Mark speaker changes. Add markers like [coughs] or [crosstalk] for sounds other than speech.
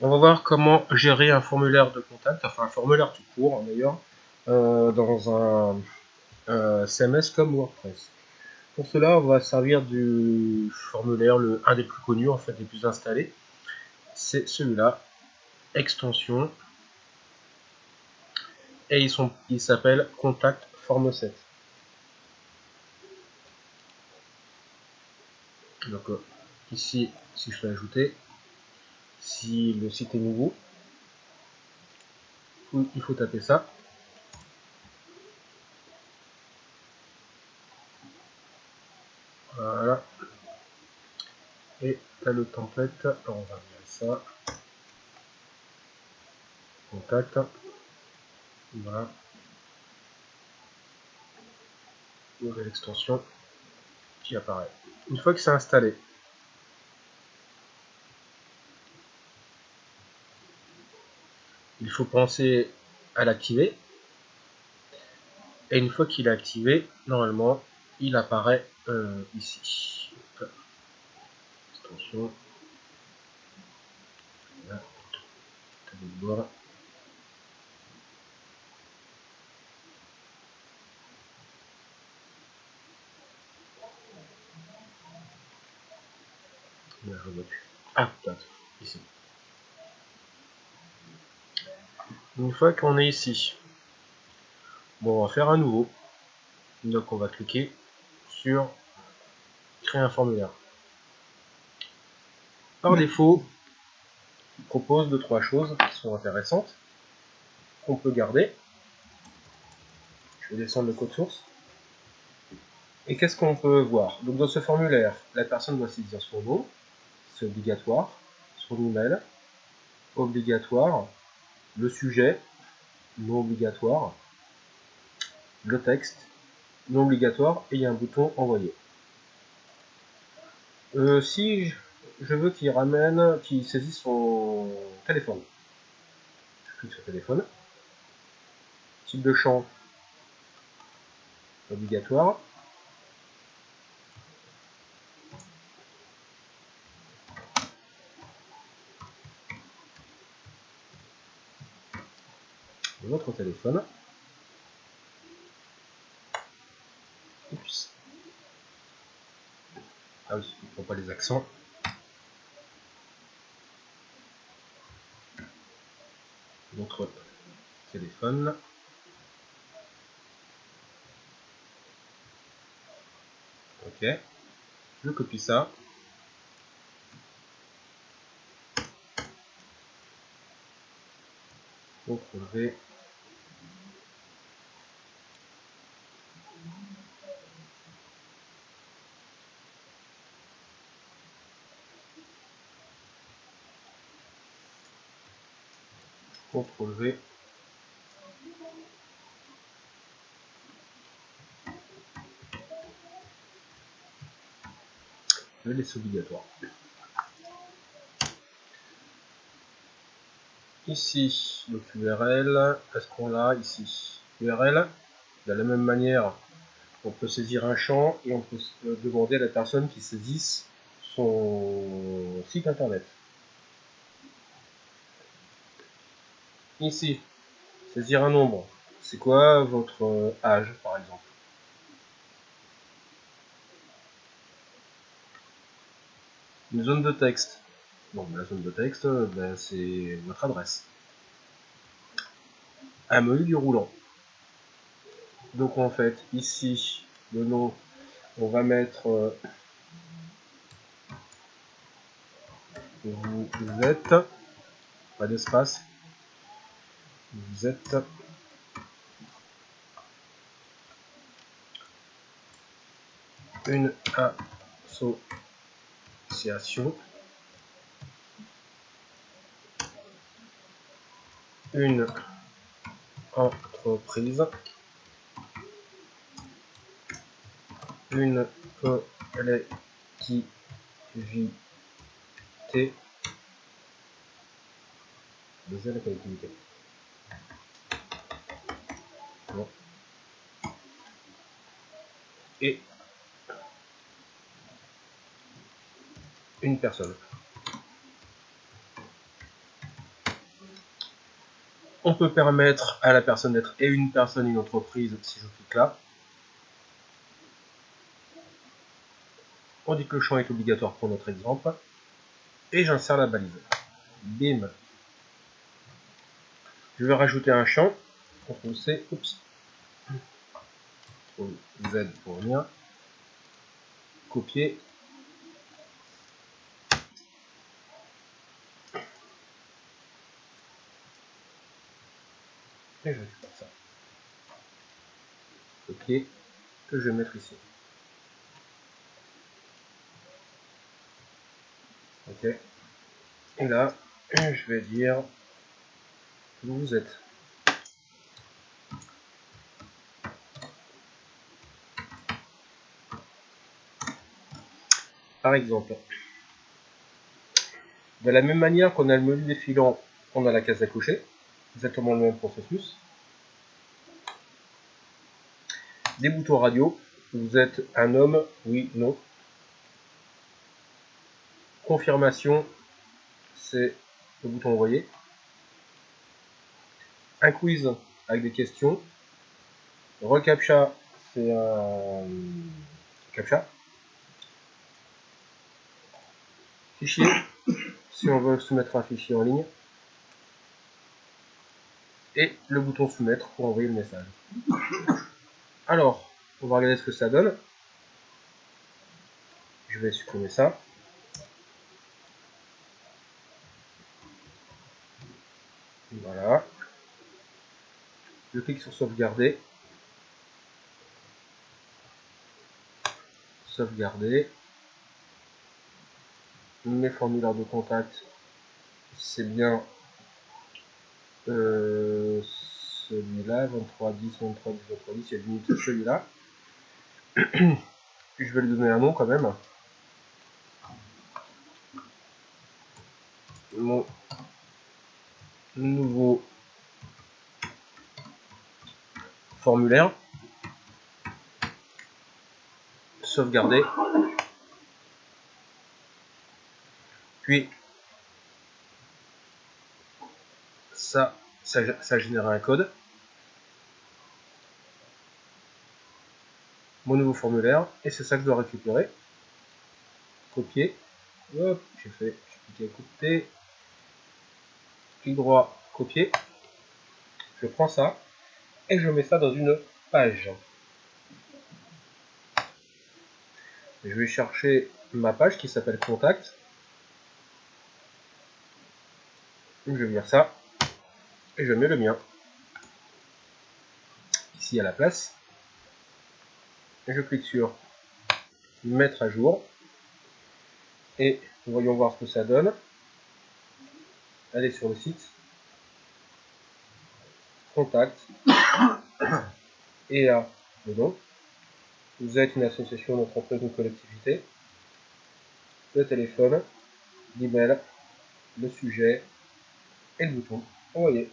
Speaker 1: On va voir comment gérer un formulaire de contact, enfin un formulaire tout court hein, d'ailleurs, euh, dans un CMS comme WordPress. Pour cela, on va servir du formulaire, le, un des plus connus, en fait, des plus installés. C'est celui-là, extension. Et ils sont, il s'appelle Contact Form 7. Donc euh, ici, si je fais ajouter, si le site est nouveau, il faut taper ça. Voilà. Et là le template, on va virer ça. Contact. Voilà. Nouvelle extension qui apparaît. Une fois que c'est installé, il faut penser à l'activer. Et une fois qu'il est activé, normalement, il apparaît euh, ici. Extension. Là. Ah, ici. Une fois qu'on est ici, bon, on va faire un nouveau. Donc on va cliquer sur créer un formulaire. Par défaut, il propose deux trois choses qui sont intéressantes qu'on peut garder. Je vais descendre le code source. Et qu'est-ce qu'on peut voir? Donc dans ce formulaire, la personne doit saisir son nom, c'est obligatoire, son email, obligatoire, le sujet, non obligatoire, le texte, non obligatoire, et il y a un bouton envoyer. Euh, si je veux qu'il ramène, qu'il saisisse son téléphone, je clique sur téléphone, type de champ obligatoire, votre téléphone. Ah oui, il ne prend pas les accents. Votre téléphone. Ok. Je copie ça. Pour CTRL Je laisse obligatoire. Ici, donc URL, est-ce qu'on l'a ici? URL, de la même manière, on peut saisir un champ et on peut demander à la personne qui saisisse son site internet. Ici, saisir un nombre. C'est quoi votre euh, âge, par exemple? Une zone de texte. Bon, la zone de texte, ben, c'est votre adresse. Un menu du roulant. Donc en fait, ici, le nom, on va mettre euh, vous êtes, pas d'espace, vous êtes une association, une entreprise, une collectivité, collectivité. Et une personne. On peut permettre à la personne d'être et une personne une entreprise si je clique là. On dit que le champ est obligatoire pour notre exemple. Et j'insère la balise. Bim. Je vais rajouter un champ. CTRL C. Oups. Z pour venir. Copier. Et je récupère ça. Copier. Que je vais mettre ici. Ok. Et là, je vais dire où vous êtes. Par exemple, de la même manière qu'on a le menu défilant, on a la case à cocher, exactement le même processus. Des boutons radio, vous êtes un homme, oui, non. Confirmation, c'est le bouton envoyer. Un quiz avec des questions. Recaptcha, c'est un captcha. Fichier, si on veut soumettre un fichier en ligne. Et le bouton soumettre pour envoyer le message. Alors, on va regarder ce que ça donne. Je vais supprimer ça. Voilà. Je clique sur sauvegarder. Sauvegarder. Mes formulaires de contact, c'est bien euh, celui-là, 23, 10, 23, 10, 23, 10, il y a limite celui-là. [coughs] Je vais lui donner un nom quand même. Mon nouveau formulaire. Sauvegarder. Puis, ça, ça, ça génère un code. Mon nouveau formulaire. Et c'est ça que je dois récupérer. Copier. Hop, j'ai fait, j'ai cliqué couper clic droit, copier. Je prends ça et je mets ça dans une page. Je vais chercher ma page qui s'appelle contact. Je vais venir ça. Et je mets le mien. Ici à la place. Et je clique sur mettre à jour. Et voyons voir ce que ça donne. Allez sur le site, contact, [coughs] et là, dedans, vous êtes une association d'entreprise ou collectivité, le téléphone, l'email, le sujet et le bouton envoyer.